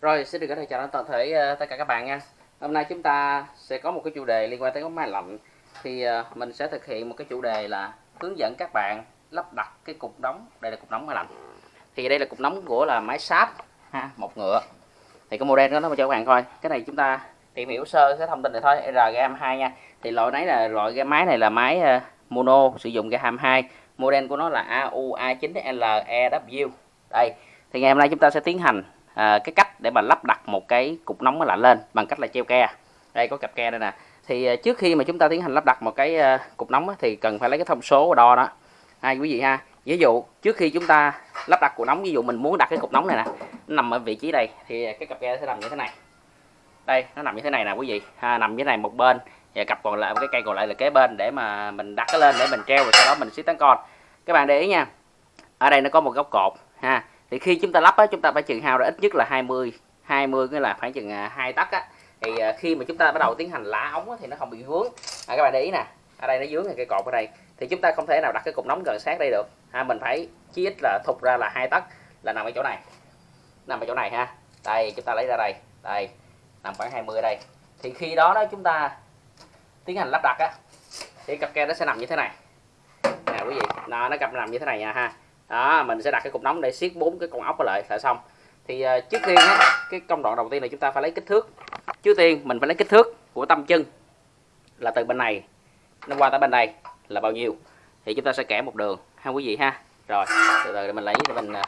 Rồi, xin được gửi lời chào đến toàn thể uh, tất cả các bạn nha. Hôm nay chúng ta sẽ có một cái chủ đề liên quan tới máy lạnh. Thì uh, mình sẽ thực hiện một cái chủ đề là hướng dẫn các bạn lắp đặt cái cục nóng. Đây là cục nóng máy lạnh. Thì đây là cục nóng của là máy sáp ha, một ngựa. Thì cái model đó nó cho các bạn coi. Cái này chúng ta tìm hiểu sơ cái thông tin này thôi, RGM2 nha. Thì loại này là loại cái máy này là máy uh, mono sử dụng ga 22. Model của nó là AUA9LEW. Đây, thì ngày hôm nay chúng ta sẽ tiến hành à, cái cách để mà lắp đặt một cái cục nóng máy lạnh lên bằng cách là treo ke. Đây có cặp ke đây nè. Thì à, trước khi mà chúng ta tiến hành lắp đặt một cái à, cục nóng thì cần phải lấy cái thông số đo đó. Hai quý vị ha. Ví dụ trước khi chúng ta lắp đặt cục nóng ví dụ mình muốn đặt cái cục nóng này nè nó nằm ở vị trí đây thì cái cặp ke sẽ nằm như thế này. Đây nó nằm như thế này nè quý vị. Ha, nằm như thế này một bên và cặp còn lại cái cây còn lại là kế bên để mà mình đặt cái lên để mình treo rồi sau đó mình xích tán con. Các bạn để ý nha. Ở đây nó có một góc cột ha thì khi chúng ta lắp á, chúng ta phải chừng hao ra ít nhất là 20 20 nghĩa là khoảng chừng à, hai tấc á. Thì à, khi mà chúng ta bắt đầu tiến hành lá ống á, thì nó không bị vướng. À, các bạn để ý nè ở đây nó vướng cái cây cột ở đây. Thì chúng ta không thể nào đặt cái cục nóng gần sát đây được. Ha mình phải chí ít là thục ra là hai tấc là nằm ở chỗ này. Nằm ở chỗ này ha. Đây chúng ta lấy ra đây. Đây nằm khoảng 20 ở đây. Thì khi đó đó chúng ta tiến hành lắp đặt á thì cặp ke nó sẽ nằm như thế này. Nè quý vị nó nó cặp nằm như thế này nha ha đó mình sẽ đặt cái cục nóng để siết bốn cái con ốc lại là xong. Thì uh, trước tiên á, cái công đoạn đầu tiên là chúng ta phải lấy kích thước. Trước tiên mình phải lấy kích thước của tâm chân là từ bên này nó qua tới bên đây là bao nhiêu. Thì chúng ta sẽ kẻ một đường ha quý vị ha. Rồi từ từ mình lấy để mình uh,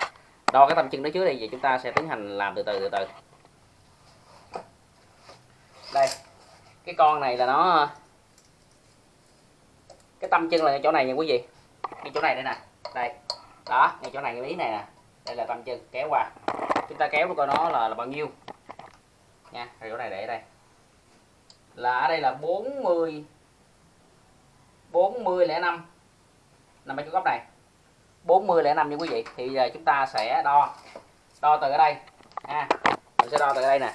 đo cái tâm chân đó trước đây vậy chúng ta sẽ tiến hành làm từ từ từ từ. Đây cái con này là nó à, cái tâm chân là chỗ này nha quý vị. Cái chỗ này đây nè. Đây đó ngay chỗ này cái lý này nè. Đây là tâm chân kéo qua. Chúng ta kéo coi nó là, là bao nhiêu. Nha rồi chỗ này để đây. Là ở đây là 40 40 lẻ năm. Nằm ở chỗ góc này. 40 lẻ năm nha quý vị. Thì giờ chúng ta sẽ đo. Đo từ ở đây. Ha mình sẽ đo từ đây nè.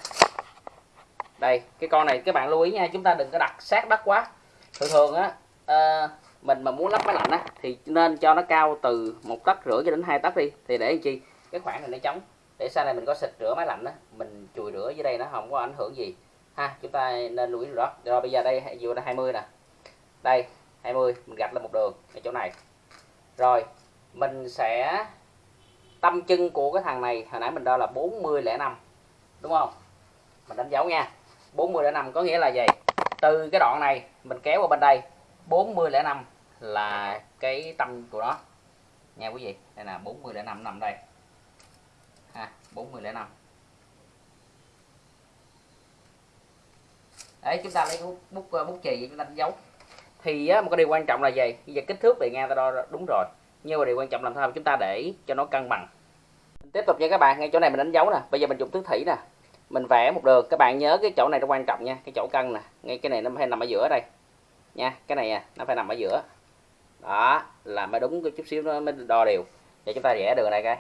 Đây cái con này các bạn lưu ý nha. Chúng ta đừng có đặt sát đất quá. Thường thường á uh, mình mà muốn lắp máy lạnh á, thì nên cho nó cao từ một tấc rưỡi cho đến hai tấc đi. Thì để làm chi? Cái khoảng này nó trống. Để sau này mình có xịt rửa máy lạnh á, mình chùi rửa dưới đây nó không có ảnh hưởng gì. Ha, chúng ta nên lưu ý đó. Rồi bây giờ đây vừa là 20 nè. Đây 20 mình gạch lên một đường ở chỗ này. Rồi, mình sẽ tâm chân của cái thằng này, hồi nãy mình đo là 40 lẻ năm, đúng không? Mình đánh dấu nha. 40 lẻ năm có nghĩa là gì? Từ cái đoạn này, mình kéo qua bên đây. 4005 là cái tâm của nó. Nha quý vị đây là 4005 nằm đây. Ha 4005 đấy chúng ta lấy bút bút ờ, bút chì chúng ta đánh dấu. Thì á, một cái điều quan trọng là gì? Bây giờ kích thước bề ngang ta đo đúng rồi. Nhưng mà điều quan trọng làm sao? Chúng ta để cho nó cân bằng. Tiếp tục nha các bạn ngay chỗ này mình đánh dấu nè. Bây giờ mình dùng thước thủy nè. Mình vẽ một đường. Các bạn nhớ cái chỗ này nó quan trọng nha cái chỗ cân nè. Ngay cái này nó hay nằm ở giữa đây nha cái này à, nó phải nằm ở giữa. Đó là mới đúng cái chút xíu nó mới đo đều. Để chúng ta vẽ đường này cái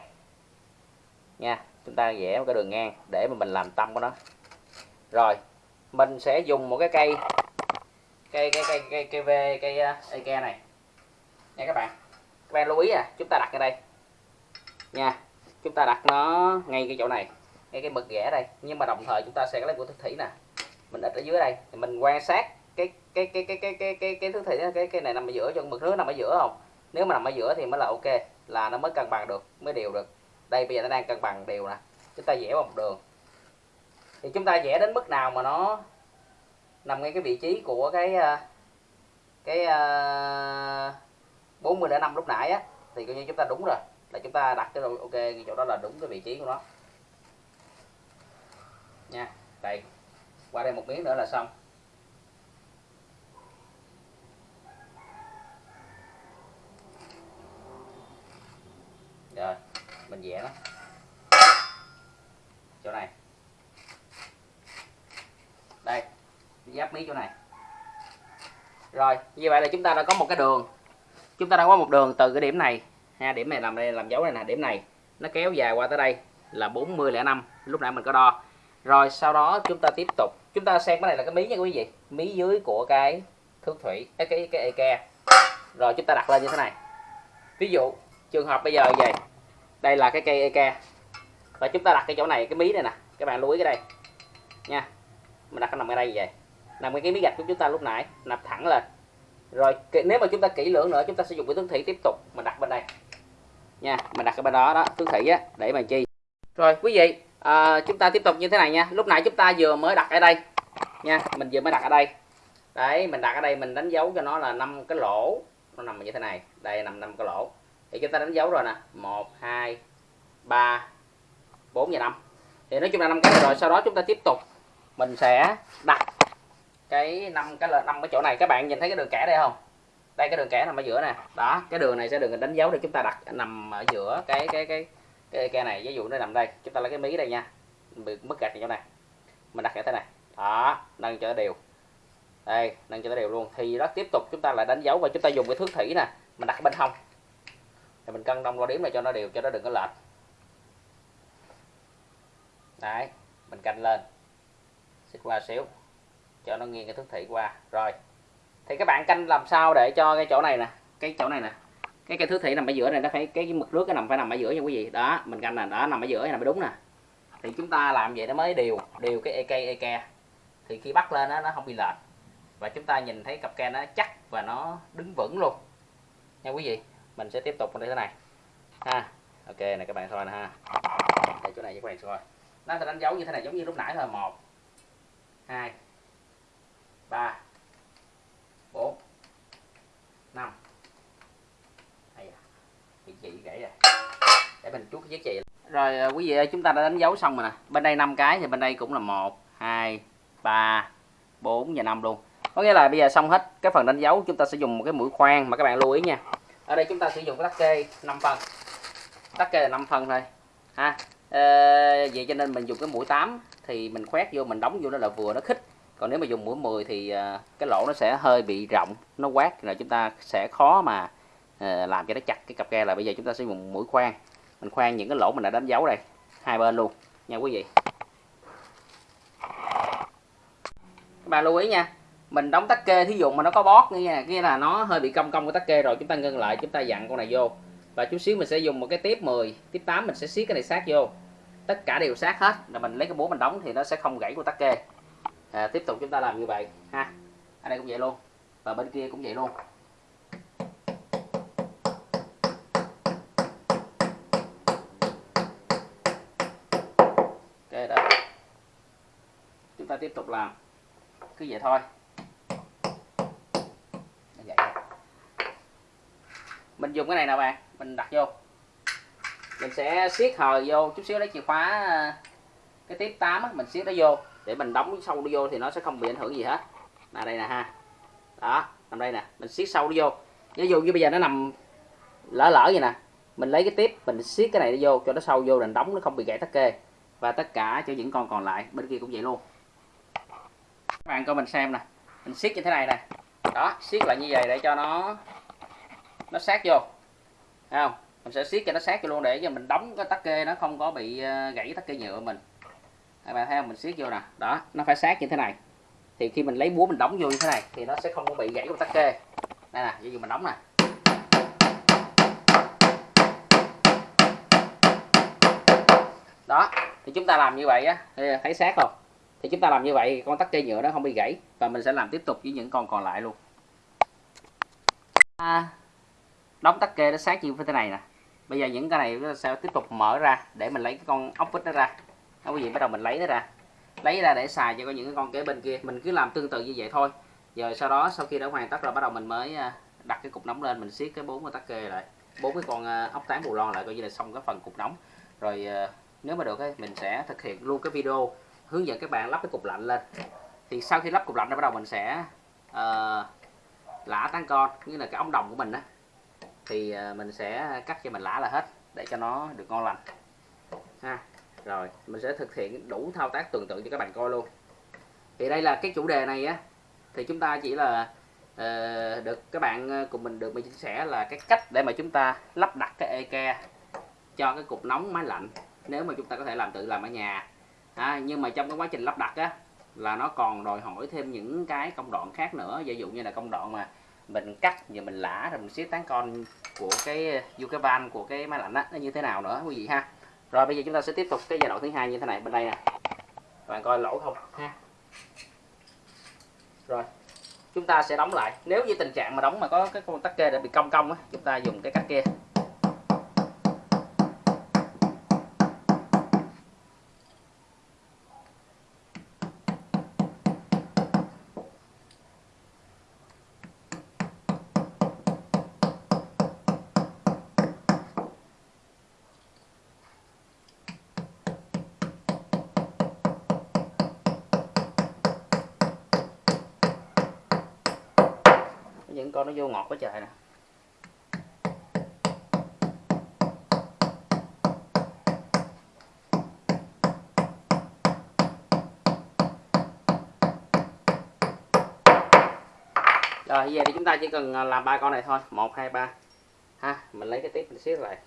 nha chúng ta vẽ một cái đường ngang để mà mình làm tâm của nó. Rồi mình sẽ dùng một cái cây cây cây cây cây cây v à, cây ke này. Nha các bạn các bạn lưu ý à chúng ta đặt ở đây. Nha chúng ta đặt nó ngay cái chỗ này ngay cái mực ghẻ đây. Nhưng mà đồng thời chúng ta sẽ lấy của thực thủy nè. Mình đặt ở dưới đây thì mình quan sát cái cái cái cái cái cái cái thứ thể, cái cái này nằm ở giữa, cho mực nước nằm ở giữa không? Nếu mà nằm ở giữa thì mới là ok, là nó mới cân bằng được, mới đều được. Đây, bây giờ nó đang cân bằng đều nè, chúng ta vẽ một đường. Thì chúng ta vẽ đến mức nào mà nó nằm ngay cái vị trí của cái ờ, cái ờ, bốn mươi đến 5 lúc nãy á, thì coi như chúng ta đúng rồi, là chúng ta đặt cái ok cái chỗ đó là đúng cái vị trí của nó. Nha, đây. Qua đây một miếng nữa là xong. Mình vẽ nó chỗ này. Đây giáp mí chỗ này. Rồi như vậy là chúng ta đã có một cái đường. Chúng ta đã có một đường từ cái điểm này. Ha điểm này làm đây làm dấu này nè điểm này. Nó kéo dài qua tới đây là 40,05 lúc nãy mình có đo. Rồi sau đó chúng ta tiếp tục. Chúng ta xem cái này là cái mí nha quý vị. Mí dưới của cái thước thủy cái cái cái ke rồi chúng ta đặt lên như thế này. Ví dụ trường hợp bây giờ vậy đây là cái cây eke và chúng ta đặt cái chỗ này cái mí này nè. Các bạn lưu ý cái đây. Nha. Mình đặt nó nằm ở đây vậy. Nằm cái miếng gạch của chúng ta lúc nãy nằm thẳng lên. Rồi nếu mà chúng ta kỹ lưỡng nữa chúng ta sẽ dùng cái tướng thủy tiếp tục. Mình đặt bên đây. Nha mình đặt ở bên đó đó tướng thủy á để mà chi? Rồi quý vị à, chúng ta tiếp tục như thế này nha. Lúc nãy chúng ta vừa mới đặt ở đây. Nha mình vừa mới đặt ở đây. Đấy mình đặt ở đây mình đánh dấu cho nó là năm cái lỗ. Nó nằm như thế này. Đây nằm năm cái lỗ thì chúng ta đánh dấu rồi nè. Một, hai, ba, bốn và năm. Thì nói chung là năm cái rồi, sau đó chúng ta tiếp tục. Mình sẽ đặt cái năm cái năm cái chỗ này. Các bạn nhìn thấy cái đường kẻ đây không? Đây, cái đường kẻ nằm ở giữa nè. Đó, cái đường này sẽ được đánh dấu để chúng ta đặt nằm ở giữa cái cái cái cái cây này. Ví dụ nó nằm đây. Chúng ta lấy cái mí đây nha. Mất gạch chỗ này. Mình đặt như thế này. Đó, nâng cho nó đều. Đây, nâng cho nó đều luôn. Thì đó, tiếp tục chúng ta lại đánh dấu và chúng ta dùng cái thước thủy nè. Mình đặt bên hông thì mình cân đông đo điểm này cho nó đều cho nó đừng có lệch. Đấy mình canh lên. Xích qua xíu cho nó nghiêng cái thước thủy qua. Rồi thì các bạn canh làm sao để cho cái chỗ này nè cái chỗ này nè cái cây thước thị nằm ở giữa này nó phải cái mực nước cái nằm phải nằm ở giữa nha quý vị. Đó mình canh là đó nằm ở giữa này mới đúng nè. Thì chúng ta làm vậy nó mới đều đều cái ek ek thì khi bắt lên đó, nó không bị lệch. Và chúng ta nhìn thấy cặp ke nó chắc và nó đứng vững luôn. Nha quý vị mình sẽ tiếp tục như thế này. Ha, ok, này các bạn coi nè ha. Đây, chỗ này các bạn coi. Nó sẽ đánh dấu như thế này, giống như lúc nãy thôi. Một, hai, ba, bốn, năm. À, bị chị gãy rồi để mình chút cái giá rồi à, quý vị ơi, chúng ta đã đánh dấu xong rồi nè. Bên đây 5 cái thì bên đây cũng là một, hai, ba, bốn và năm luôn. Có nghĩa là bây giờ xong hết cái phần đánh dấu, chúng ta sẽ dùng một cái mũi khoan mà các bạn lưu ý nha ở đây chúng ta sử dụng cái tắc kê 5 phần, tắc kê là 5 phần thôi ha. À, vậy cho nên mình dùng cái mũi 8 thì mình khoét vô mình đóng vô nó là vừa nó khích còn nếu mà dùng mũi 10 thì ờ, cái lỗ nó sẽ hơi bị rộng nó quát là chúng ta sẽ khó mà ờ, làm cho nó chặt cái cặp ke là bây giờ chúng ta sẽ dùng mũi khoan mình khoan những cái lỗ mình đã đánh dấu đây hai bên luôn. Nha quý vị. Các bạn lưu ý nha mình đóng tắc kê thí dụ mà nó có bót nghe nghĩa là nó hơi bị cong cong của tắc kê rồi chúng ta ngưng lại chúng ta dặn con này vô. Và chút xíu mình sẽ dùng một cái tiếp 10 tiếp 8 mình sẽ siết cái này sát vô. Tất cả đều sát hết là mình lấy cái búa mình đóng thì nó sẽ không gãy của tắc kê. À, tiếp tục chúng ta làm như vậy ha. Ở đây cũng vậy luôn và bên kia cũng vậy luôn. Kê đó, chúng ta tiếp tục làm cứ vậy thôi vậy mình dùng cái này nè bạn mình đặt vô. Mình sẽ siết hờ vô chút xíu lấy chìa khóa à, cái tiếp 8 á, mình siết nó vô. Để mình đóng sâu nó vô thì nó sẽ không bị ảnh hưởng gì hết. Là đây nè ha. Đó nằm đây nè mình siết sâu nó vô. Ví dụ như bây giờ nó nằm lỡ lỡ vậy nè mình lấy cái tiếp mình siết cái này vô cho nó sâu vô để đóng nó không bị gãy tắc kê. Và tất cả cho những con còn lại bên kia cũng vậy luôn. Các bạn coi mình xem nè mình siết như thế này nè. Đó siết lại như vậy để cho nó nó sát vô. Thấy không? Mình sẽ siết cho nó sát vô luôn để cho mình đóng cái tắc kê nó không có bị ờ, gãy tắc kê nhựa mình. Các bạn thấy không? Mình siết vô nè. Đó nó phải sát như thế này. Thì khi mình lấy búa mình đóng vô như thế này thì nó sẽ không có bị gãy của tắc kê. Đây nè ví dụ mình đóng nè. Đó thì chúng ta làm như vậy á. Thấy sát không? Thì chúng ta làm như vậy con tắc kê nhựa nó không bị gãy và mình sẽ làm tiếp tục với những con còn lại luôn. À, đóng tắc kê nó sát như thế này nè. Bây giờ những cái này nó sẽ tiếp tục mở ra để mình lấy cái con ốc vít nó ra. Đó quý vị bắt đầu mình lấy nó ra. Lấy ra để xài cho có những cái con kế bên kia. Mình cứ làm tương tự như vậy thôi. Rồi sau đó sau khi đã hoàn tất rồi bắt đầu mình mới à, đặt cái cục nóng lên mình siết cái bốn con tắc kê lại. Bốn cái con à, ốc tán bù lon lại coi như là xong cái phần cục nóng. Rồi à, nếu mà được ấy, mình sẽ thực hiện luôn cái video hướng dẫn các bạn lắp cái cục lạnh lên. Thì sau khi lắp cục lạnh rồi bắt đầu mình sẽ uh, lã tán con như là cái ống đồng của mình đó thì à, mình sẽ cắt cho mình lã là hết để cho nó được ngon lành. Ha rồi mình sẽ thực hiện đủ thao tác tương tự cho các bạn coi luôn. Thì đây là cái chủ đề này á thì chúng ta chỉ là uh, được các bạn ờ, cùng mình được mình chia sẻ là cái cách để mà chúng ta lắp đặt cái ek cho cái cục nóng máy lạnh nếu mà chúng ta có thể làm tự làm ở nhà. À, nhưng mà trong cái quá trình lắp đặt á là nó còn đòi hỏi thêm những cái công đoạn khác nữa. Ví dụ như là công đoạn mà mình cắt và mình lã rồi mình xếp tán con của cái du van của cái máy lạnh á, nó như thế nào nữa, quý vị ha. Rồi bây giờ chúng ta sẽ tiếp tục cái giai đoạn thứ hai như thế này, bên đây nè. Bạn coi lỗ không, ha. Rồi, chúng ta sẽ đóng lại. Nếu như tình trạng mà đóng mà có cái con tắc kê đã bị cong cong á, chúng ta dùng cái cắt kia những con nó vô ngọt quá trời nè. Rồi giờ thì chúng ta chỉ cần à, làm ba con này thôi. Một, hai, ba. Ha, mình lấy cái tiếp mình xíu lại.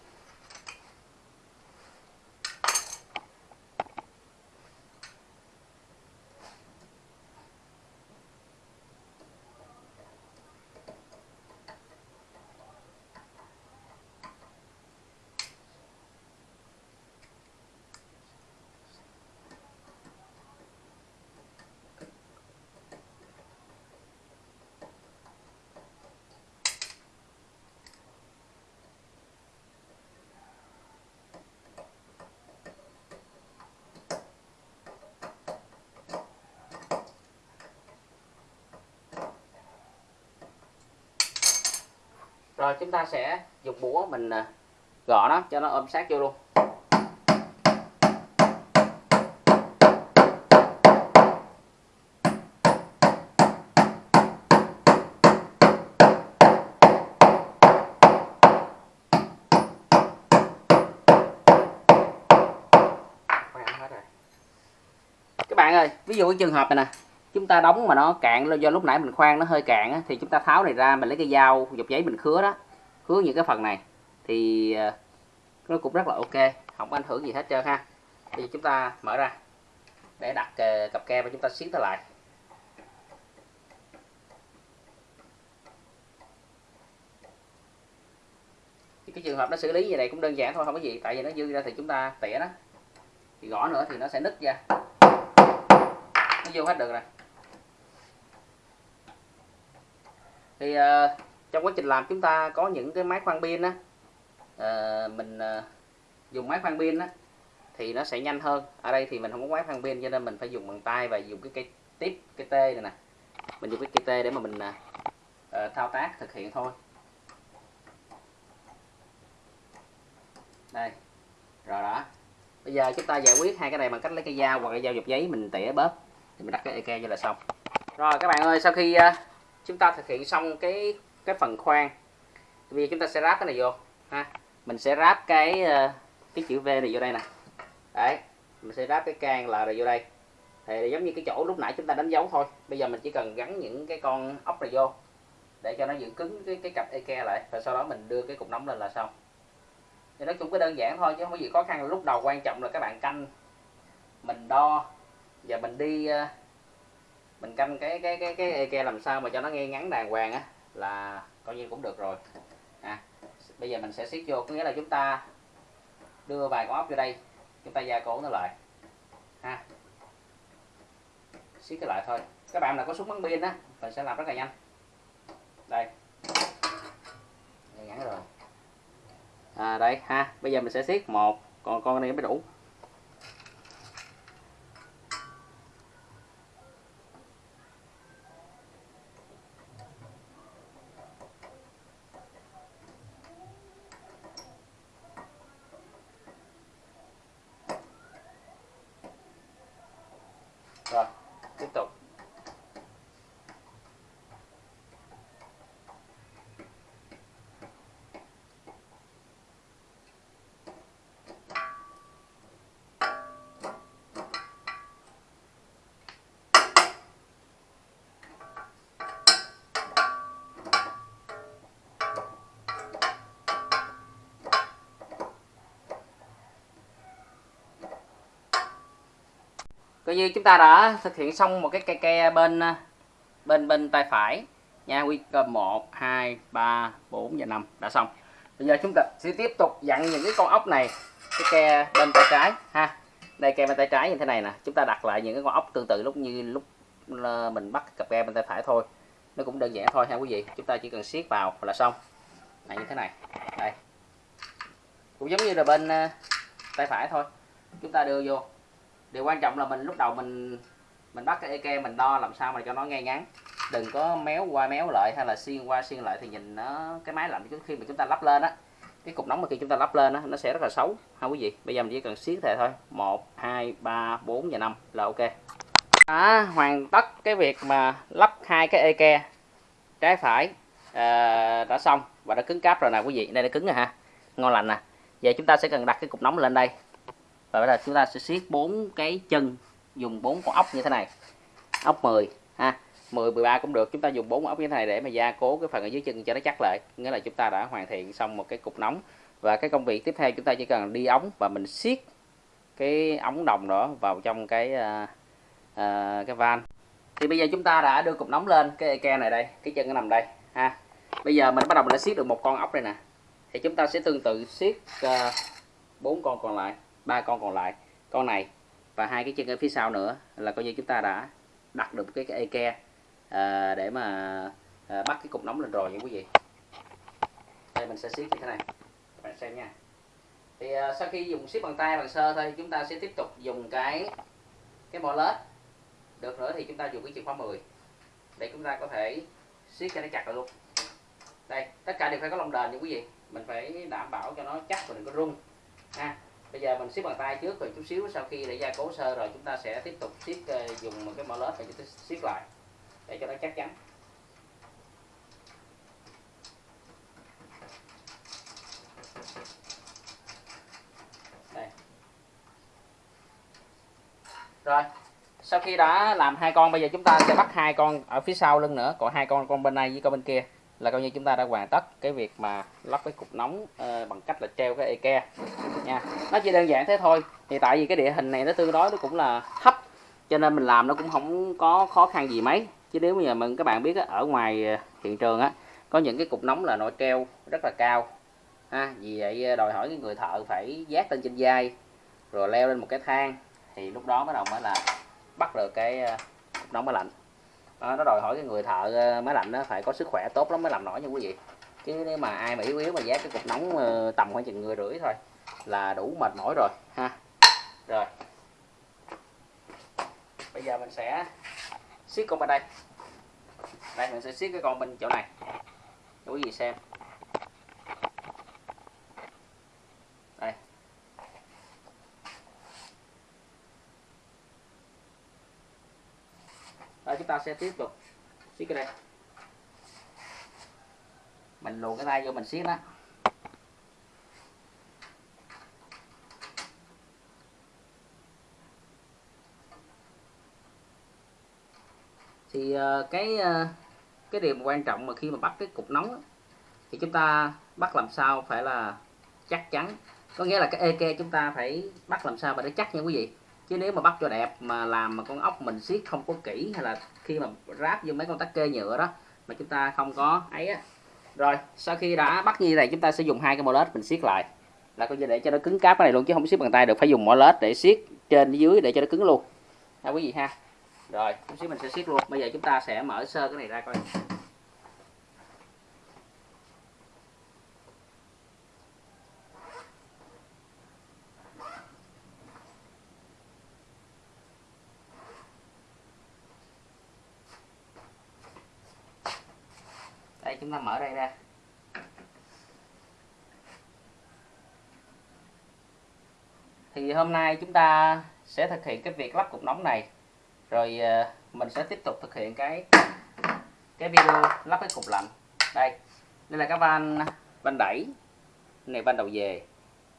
Rồi, chúng ta sẽ dùng búa mình à, gõ nó cho nó ôm sát vô luôn. Các bạn ơi, ví dụ cái trường hợp này nè chúng ta đóng mà nó cạn do lúc nãy mình khoan nó hơi cạn á, thì chúng ta tháo này ra mình lấy cái dao dọc giấy mình khứa đó khứa những cái phần này. Thì ờ, nó cũng rất là ok không có ảnh hưởng gì hết trơn ha. Bây giờ chúng ta mở ra để đặt cặp ke và chúng ta siết nó lại. Thì cái trường hợp nó xử lý như này cũng đơn giản thôi không có gì tại vì nó dư ra thì chúng ta tỉa nó. Thì gõ nữa thì nó sẽ nứt ra. Nó vô hết được rồi. Thì uh, trong quá trình làm chúng ta có những cái máy khoan pin á. Uh, mình uh, dùng máy khoan pin á thì nó sẽ nhanh hơn. Ở đây thì mình không có máy khoan pin cho nên mình phải dùng bằng tay và dùng cái cây tiếp cái tê này nè. Mình dùng cái cây tê để mà mình uh, thao tác thực hiện thôi. Đây rồi đó. Bây giờ chúng ta giải quyết hai cái này bằng cách lấy cái dao hoặc cái dao dọc giấy mình tỉa bớt thì mình đặt cái eke cho là xong. Rồi các bạn ơi sau khi uh, chúng ta thực hiện xong cái cái phần khoan. Bây giờ chúng ta sẽ ráp cái này vô ha. Mình sẽ ráp cái ờ, cái chữ V này vô đây nè. Đấy mình sẽ ráp cái can là rồi vô đây. Thì giống như cái chỗ lúc nãy chúng ta đánh dấu thôi. Bây giờ mình chỉ cần gắn những cái con ốc này vô để cho nó giữ cứng cái cái cặp eke lại và sau đó mình đưa cái cục nóng lên là xong. Thì nó cũng có đơn giản thôi chứ không có gì khó khăn. Lúc đầu quan trọng là các bạn canh mình đo và mình đi uh, mình canh cái cái cái cái eke làm sao mà cho nó nghe ngắn đàng hoàng á là coi như cũng được rồi. À, bây giờ mình sẽ siết vô có nghĩa là chúng ta đưa vài con ốc vô đây chúng ta gia cố nó lại. Ha. Siết cái lại thôi. Các bạn nào có súng bắn pin á mình sẽ làm rất là nhanh. Đây. Ngắn rồi. À đây ha. Bây giờ mình sẽ siết một còn con này mới đủ. Coi như chúng ta đã thực hiện xong một cái cây ke bên à, bên bên tay phải. Nha quy cơ 1 2 3 4 và 5 đã xong. Bây giờ chúng ta sẽ tiếp tục dặn những cái con ốc này cái ke bên tay trái ha. Đây ke bên tay trái như thế này nè. Chúng ta đặt lại những cái con ốc tương tự lúc như lúc ờ, mình bắt cặp ke bên tay phải thôi. Nó cũng đơn giản thôi ha quý vị. Chúng ta chỉ cần siết vào là xong. Này như thế này. Đây. Cũng giống như là bên uh, tay phải thôi. Chúng ta đưa vô điều quan trọng là mình lúc đầu mình mình bắt cái eke mình đo làm sao mà cho nó ngay ngắn. Đừng có méo qua méo lại hay là xiên qua xiên lại thì nhìn nó cái máy lạnh khi mà chúng ta lắp lên á cái cục nóng mà khi chúng ta lắp lên á nó sẽ rất là xấu. Ha quý vị bây giờ mình chỉ cần siết thề thôi. Một hai ba bốn và năm là ok. Đã hoàn tất cái việc mà lắp hai cái eke trái phải à, đã xong và đã cứng cáp rồi nè quý vị. Đây đã cứng rồi ha ngon lành nè. Giờ chúng ta sẽ cần đặt cái cục nóng lên đây và bây giờ chúng ta sẽ siết bốn cái chân dùng bốn con ốc như thế này. Ốc 10 ha. 10 13 cũng được. Chúng ta dùng bốn ốc như thế này để mà gia cố cái phần ở dưới chân cho nó chắc lại. Nghĩa là chúng ta đã hoàn thiện xong một cái cục nóng. Và cái công việc tiếp theo chúng ta chỉ cần đi ống và mình siết cái ống đồng đó vào trong cái uh, uh, cái van. Thì bây giờ chúng ta đã đưa cục nóng lên cái ke này đây cái chân nó nằm đây ha. Bây giờ mình bắt đầu mình đã siết được một con ốc đây nè. Thì chúng ta sẽ tương tự siết à, bốn uh, con còn lại ba con còn lại con này và hai cái chân ở phía sau nữa là coi như chúng ta đã đặt được cái, cái ke à, để mà à, bắt cái cục nóng lên rồi nha quý vị. Đây mình sẽ siết như thế này. Bạn xem nha. Thì à, sau khi dùng siết bằng tay bằng sơ thôi chúng ta sẽ tiếp tục dùng cái cái mỏ lết. Được nữa thì chúng ta dùng cái chìa khóa 10 để chúng ta có thể siết cho nó chặt lại luôn. Đây tất cả đều phải có lông đền nha quý vị. Mình phải đảm bảo cho nó chắc và đừng có rung ha bây giờ mình xiết bằng tay trước rồi chút xíu sau khi để gia cố sơ rồi chúng ta sẽ tiếp tục xiết ờ, dùng một cái mỏ lết để chúng ta xiết lại để cho nó chắc chắn. Đây. Rồi sau khi đã làm hai con bây giờ chúng ta sẽ bắt hai con ở phía sau lưng nữa còn hai con con bên này với con bên kia là coi như chúng ta đã hoàn tất cái việc mà lắp cái cục nóng uh, bằng cách là treo cái eke nha. Nó chỉ đơn giản thế thôi. Thì tại vì cái địa hình này nó tương đối nó cũng là thấp cho nên mình làm nó cũng không có khó khăn gì mấy. Chứ nếu bây giờ mà các bạn biết á, ở ngoài ờ, hiện trường á có những cái cục nóng là nội treo rất là cao. Ha vì vậy ờ, đòi hỏi cái người thợ phải giác lên trên vai rồi leo lên một cái thang. Thì lúc đó bắt đầu mới là bắt được cái ờ, cục nóng máy lạnh. Đó, nó đòi hỏi cái người thợ máy lạnh nó phải có sức khỏe tốt lắm mới làm nổi nha quý vị. Chứ nếu mà ai mà yếu yếu mà giá cái cục nóng tầm khoảng chừng người rưỡi thôi là đủ mệt mỏi rồi, ha. Rồi. Bây giờ mình sẽ siết con bên đây. Đây, mình sẽ siết cái con bên chỗ này. Cho quý vị xem. Đây. Chúng ta sẽ tiếp tục siết cái đây. Mình luồn cái tay vô mình siết đó thì ờ, cái ờ, cái điều quan trọng mà khi mà bắt cái cục nóng thì chúng ta bắt làm sao phải là chắc chắn. Có nghĩa là cái eke chúng ta phải bắt làm sao mà để chắc nha quý vị. Chứ nếu mà bắt cho đẹp mà làm mà con ốc mình siết không có kỹ hay là khi mà ráp vô mấy con tắc kê nhựa đó mà chúng ta không có ấy á. Rồi, sau khi đã bắt như này, chúng ta sẽ dùng hai cái mỏ lết mình siết lại. Là coi như để cho nó cứng cáp cái này luôn, chứ không siết bằng tay được, phải dùng mỏ lết để siết trên dưới để cho nó cứng luôn. Ha quý vị ha rồi, chút xíu mình sẽ siết luôn. Bây giờ chúng ta sẽ mở sơ cái này ra coi. Đây, chúng ta mở đây ra. Thì hôm nay chúng ta sẽ thực hiện cái việc lắp cục nóng này rồi ờ, mình sẽ tiếp tục thực hiện cái cái video lắp cái cục lạnh. Đây đây là cái van van đẩy. Cái này van đầu về,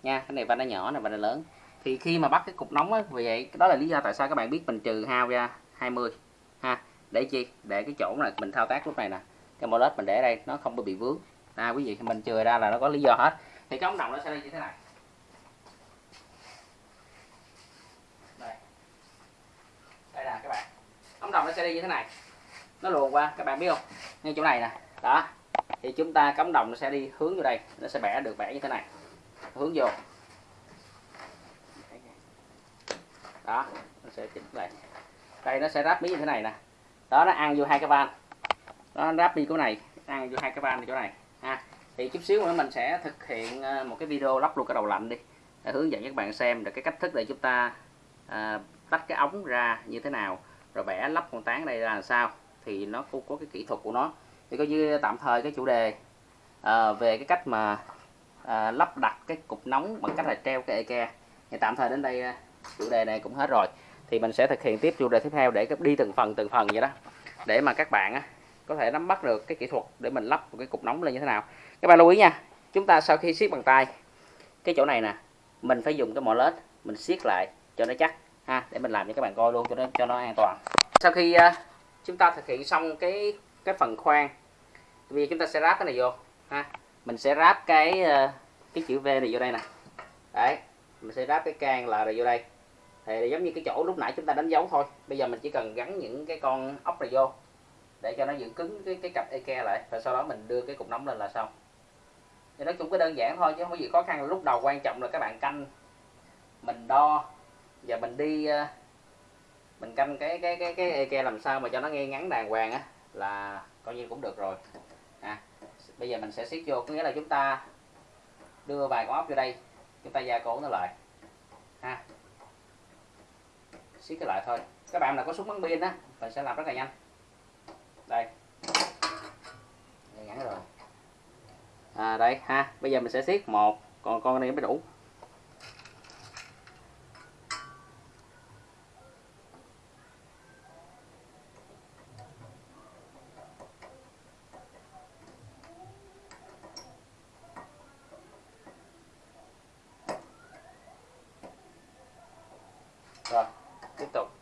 nha. Cái này van nó nhỏ này van nó lớn. Thì khi mà bắt cái cục nóng á, vì vậy, đó là lý do tại sao các bạn biết mình trừ hao ra 20 ha. Để chi? Để cái chỗ này mình thao tác lúc này nè. Cái mỏ lết mình để đây, nó không bị vướng. À quý vị, mình trừ ra là nó có lý do hết. Thì cái ống đồng nó sẽ đi như thế này đây đây nè các bạn ống đồng nó sẽ đi như thế này. Nó luồn qua các bạn biết không? Ngay chỗ này nè. Đó. Thì chúng ta cắm đồng nó sẽ đi hướng vô đây. Nó sẽ bẻ được bẻ như thế này. Hướng vô. Đó nó sẽ chỉnh lại đây nó sẽ ráp mí như thế này nè. Đó nó ăn vô hai cái van. Nó ráp đi chỗ này ăn vô hai cái van chỗ này. Ha. Thì chút xíu nữa mình sẽ thực hiện ờ, một cái video lắp luôn cái đầu lạnh đi. Để hướng dẫn các bạn xem được cái cách thức để chúng ta à, tách cái ống ra như thế nào rồi vẽ lắp con tán đây là sao? Thì nó cũng có cái kỹ thuật của nó. Thì coi như tạm thời cái chủ đề à, về cái cách mà à, lắp đặt cái cục nóng bằng cách là treo cái eke thì tạm thời đến đây ờ, chủ đề này cũng hết rồi. Thì mình sẽ thực hiện tiếp chủ đề tiếp theo để đi từng phần từng phần vậy đó. Để mà các bạn á, có thể nắm bắt được cái kỹ thuật để mình lắp một cái cục nóng lên như thế nào. Các bạn lưu ý nha chúng ta sau khi siết bằng tay cái chỗ này nè mình phải dùng cái mỏ lết mình siết lại cho nó chắc ha để mình làm cho các bạn coi luôn cho nó cho nó an toàn. Sau khi uh, chúng ta thực hiện xong cái cái phần khoan vì chúng ta sẽ ráp cái này vô ha. Mình sẽ ráp cái uh, cái chữ V này vô đây nè. Đấy mình sẽ ráp cái can là rồi vô đây. Thì giống như cái chỗ lúc nãy chúng ta đánh dấu thôi bây giờ mình chỉ cần gắn những cái con ốc này vô để cho nó giữ cứng cái cái cặp eke lại và sau đó mình đưa cái cục nóng lên là xong. Thì nói chung cái đơn giản thôi chứ không có gì khó khăn. Lúc đầu quan trọng là các bạn canh mình đo và mình đi ờ, mình canh cái cái cái cái eke làm sao mà cho nó nghe ngắn đàng hoàng á là coi như cũng được rồi. À, bây giờ mình sẽ siết vô có nghĩa là chúng ta đưa vài con ốc vô đây chúng ta gia cố nó lại. Ha siết cái lại thôi. Các bạn nào có súng bắn pin á mình sẽ làm rất là nhanh. Đây. Ngắn rồi. À, đây ha bây giờ mình sẽ siết một còn con này mới đủ. Rồi tiếp tục